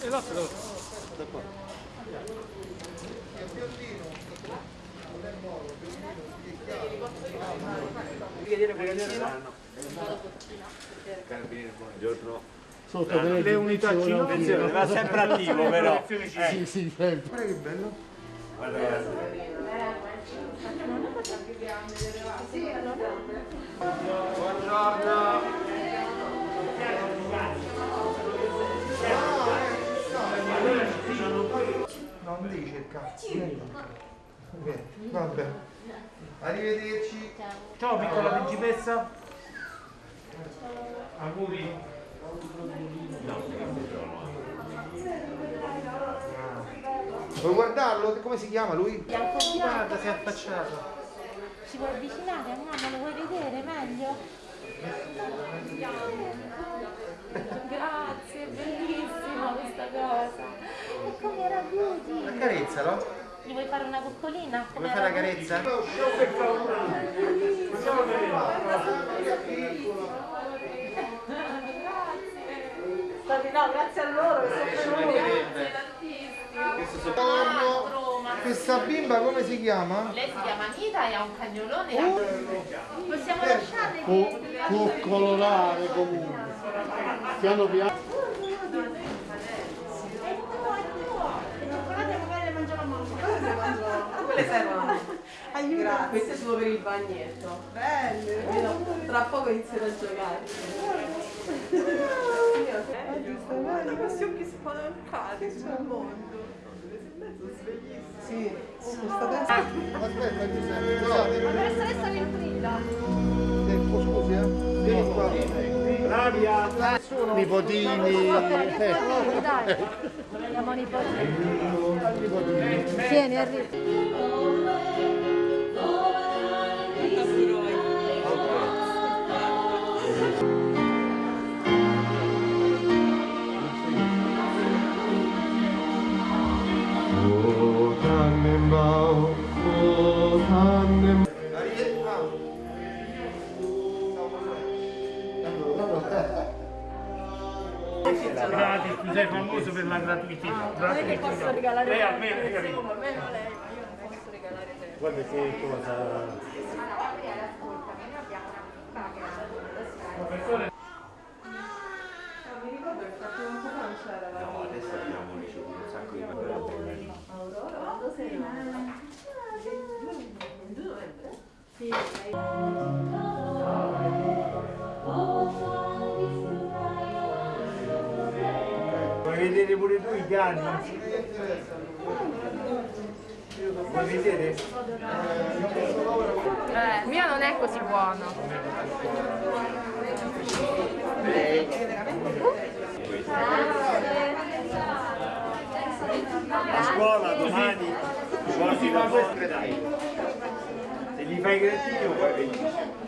E là però da qua. Carabinieri, buongiorno. Sotto le unità Attenzione, va sempre attivo però. Sì, sì, sempre. Guarda che bello. No, non devi cercare. Vieni. Vieni, Vabbè. Arrivederci. Ciao piccola principessa. Auguri. Vuoi guardarlo? Come si chiama lui? Bianco bianco. Guarda, si è affacciato. Ci vuoi avvicinare a mamma? Lo vuoi vedere meglio? Grazie, bellissima questa cosa. E come era Beauty? Accarezzalo. Gli vuoi fare una coccolina? Vuoi fare la carezza? Grazie. No, grazie a loro che sono. Roma. Questa bimba come si chiama? Lei si chiama Anita e ha un cagnolone. Possiamo Eh, lasciarle Può, può colorare comunque. Piano piano. Quelle servono. Aiuta. Queste sono per il bagnetto. Belle. Tra poco inizierò a giocare. Guarda questi occhi spalancati sul mondo. Sì, questa testa. Aspetta Giuseppe, scusate. Professoressa Ventrilla. Ecco, scusi, eh. Vieni qua. Flavia. Nipotini. Eh, Dai, andiamo nipotini. Tieni, arriva. Gratis, tu sei famoso per la gratuità. Non è che posso regalare Lei a me, lei, ma io non posso regalare te. Guarda che cosa. Vuoi vedere pure tu i cani? Vuoi vedere? Eh, il mio non è così buono. Porti la vostra dai. Se gli fai grattino poi vengi.